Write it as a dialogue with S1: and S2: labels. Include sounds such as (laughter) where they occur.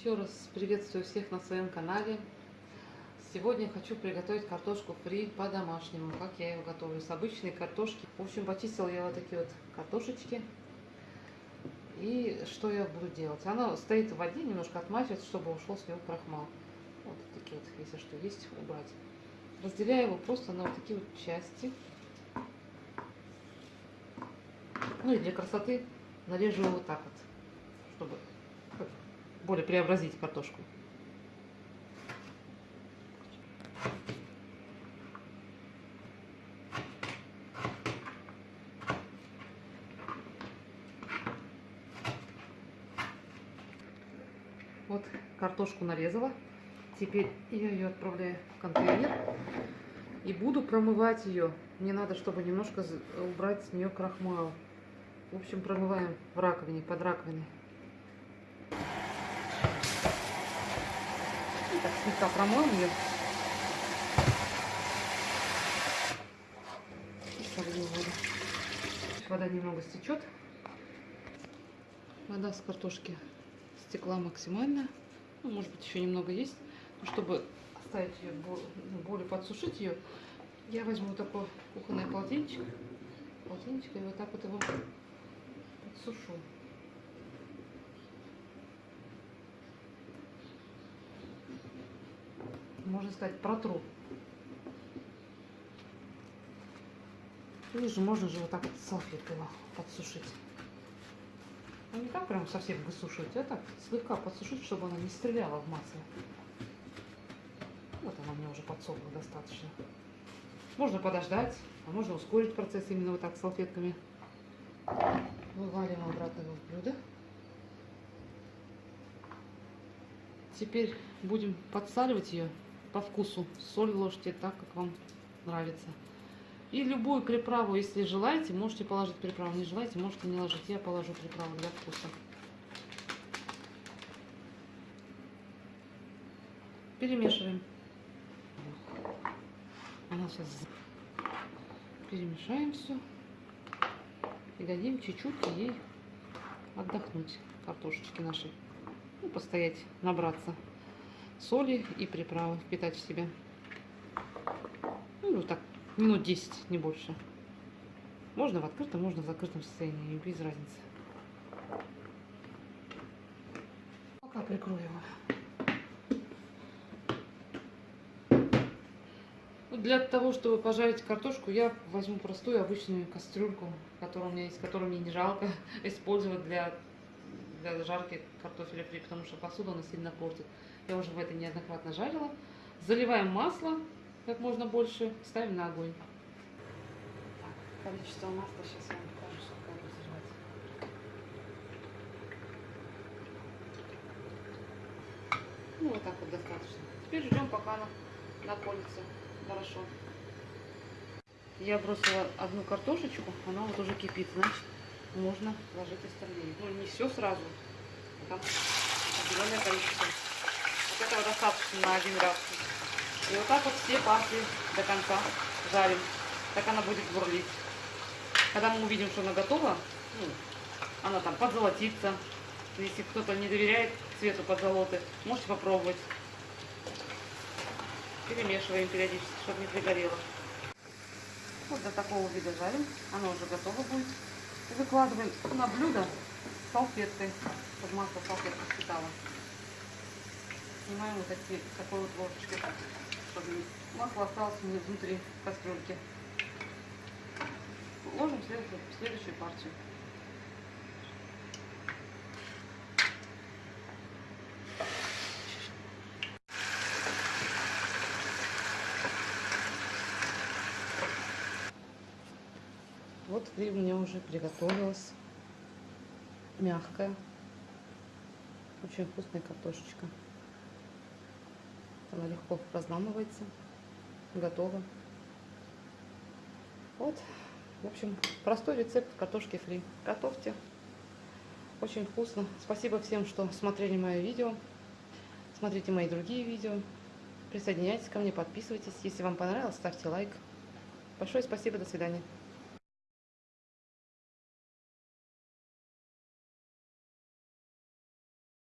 S1: Еще раз приветствую всех на своем канале. Сегодня хочу приготовить картошку фри по-домашнему, как я ее готовлю, с обычной картошки. В общем, почистила я вот такие вот картошечки. И что я буду делать? Она стоит в воде, немножко отмачивается, чтобы ушел с него крахмал. Вот такие вот, если что есть, убрать. Разделяю его просто на вот такие вот части. Ну и для красоты нарежу его вот так вот, чтобы более преобразить картошку. Вот картошку нарезала. Теперь я ее отправляю в контейнер. И буду промывать ее. Мне надо, чтобы немножко убрать с нее крахмал. В общем, промываем в раковине, под раковиной. так слегка промоем ее. И солью воду. Вода немного стечет. Вода с картошки стекла максимально. Ну, может быть, еще немного есть. Но чтобы оставить ее, ну, более подсушить ее, я возьму вот такой кухонный полотенчик. Полотенчик и вот так вот его подсушу. Можно сказать, протру. Же можно же вот так вот салфеткой его подсушить. Ну не так прям совсем высушивать, а так слегка подсушить, чтобы она не стреляла в масле. Вот она мне уже подсохла достаточно. Можно подождать, а можно ускорить процесс именно вот так салфетками. Вываливаем обратно в блюдо. Теперь будем подсаливать ее по вкусу. Соль ложьте так, как вам нравится. И любую приправу, если желаете, можете положить приправу. Не желаете, можете не ложить. Я положу приправу для вкуса. Перемешиваем. Она сейчас перемешаем все. И дадим чуть-чуть ей отдохнуть, картошечки нашей. Ну, постоять, набраться соли и приправы впитать в себя. Ну, так, минут 10, не больше. Можно в открытом, можно в закрытом состоянии, без разницы. Пока прикрою его. Для того, чтобы пожарить картошку, я возьму простую обычную кастрюльку, которую у меня есть, которую мне не жалко (laughs) использовать для, для жарки картофеля фри, потому что посуду она сильно портит. Я уже в этой неоднократно жарила. Заливаем масло как можно больше, ставим на огонь. Так, количество масла сейчас я вам покажу, сколько я заливать. Ну, вот так вот достаточно. Теперь ждем, пока она наколется хорошо. Я бросила одну картошечку, она вот уже кипит, значит, можно ложить остальные. Ну, не все сразу, там определенное количество этого достаточно на один раз. И вот так вот все партии до конца жарим. Так она будет бурлить. Когда мы увидим, что она готова, ну, она там подзолотится. Если кто-то не доверяет цвету подзолоты, можете попробовать. Перемешиваем периодически, чтобы не пригорело. Вот до такого вида жарим. Оно уже готово будет. И выкладываем на блюдо салфеткой, чтобы масло салфетка впитала снимаем вот такие, такой вот ложечкой, чтобы масло осталось внутри кастрюльки. Ложим следующую, следующую партию. Вот фри у меня уже приготовилась. Мягкая. Очень вкусная картошечка. Легко разламывается. Готово. Вот. В общем, простой рецепт картошки фри. Готовьте. Очень вкусно. Спасибо всем, что смотрели мое видео. Смотрите мои другие видео. Присоединяйтесь ко мне, подписывайтесь. Если вам понравилось, ставьте лайк. Большое спасибо, до свидания.